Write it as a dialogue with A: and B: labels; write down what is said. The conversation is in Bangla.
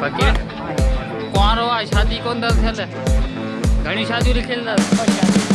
A: ફકીર કુંવારો આ શાદી કોણ દર થેલે ઘણી શાદી લીખેલ
B: You